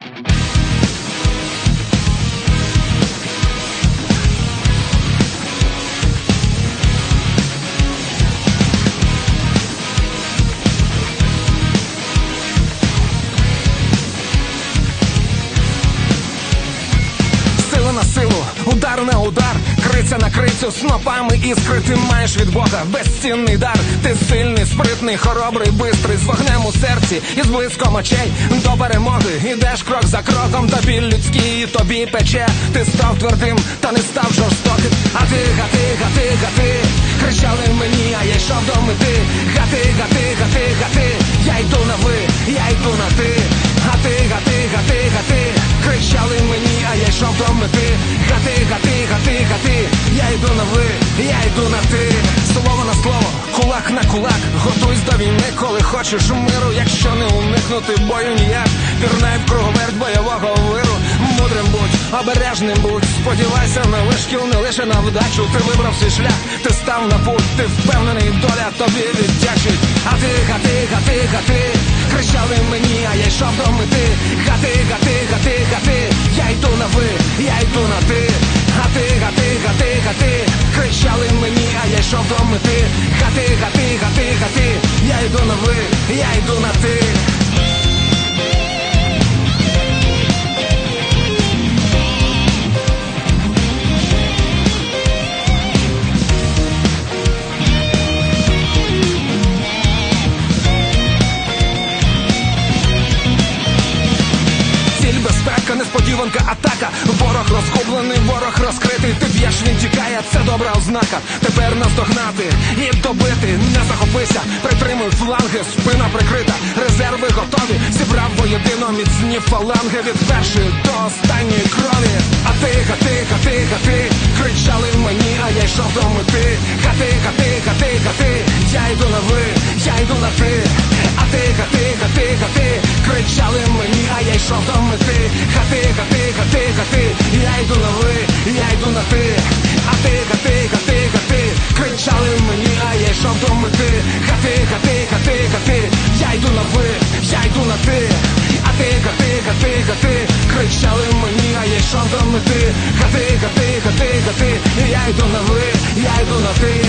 Thank you. Удар удар, криця на крицю, снопами іскри ти маєш від Бога безцінний дар. Ти сильний, спритний, хоробрий, бистрий, з вогнем у серці і з блиском очей до перемоги. Ідеш крок за кроком, та біль людський тобі пече. Ти став твердим, та не став жорстоким. А ти, я йду на ти. Слово на слово, кулак на кулак, готуйсь до війни, коли хочеш миру, якщо не уникнути бою ніяк. Пірнай в круговерть бойового виру. Мудрим будь, обережним будь, сподівайся на вишкіл, не лише на вдачу. Ти вибрав свій шлях, ти став на путь, ти впевнений, доля тобі віддячить. А ти, гати, гати, гати, кричали мені, а я йшов до мети. Гати, гати, мені, а я йшов до мети. Гати, гати, гати, гати, я йду на ви, я йду на ти. Несподіванка, атака. Ворог розгублений, це добра ознака. Тепер наздогнати і добити. Не захопися, притримуй фланги, спина прикрита. Резерви готові. Зібрав воєдино міцні фаланги від першої до останньої крові. А ти, гати, гати, гати, кричали мені, а я йшов до мети. Гати, гати, гати, гати, я йду на ви, я йду на ти. А ти, гати, гати, гати, кричали мені, а я йшов до мети. Гати, гати, гати, гати, кричали мені, а я йшов до мети. Гати, гати, гати, гати, я йду на ви, я йду на ти.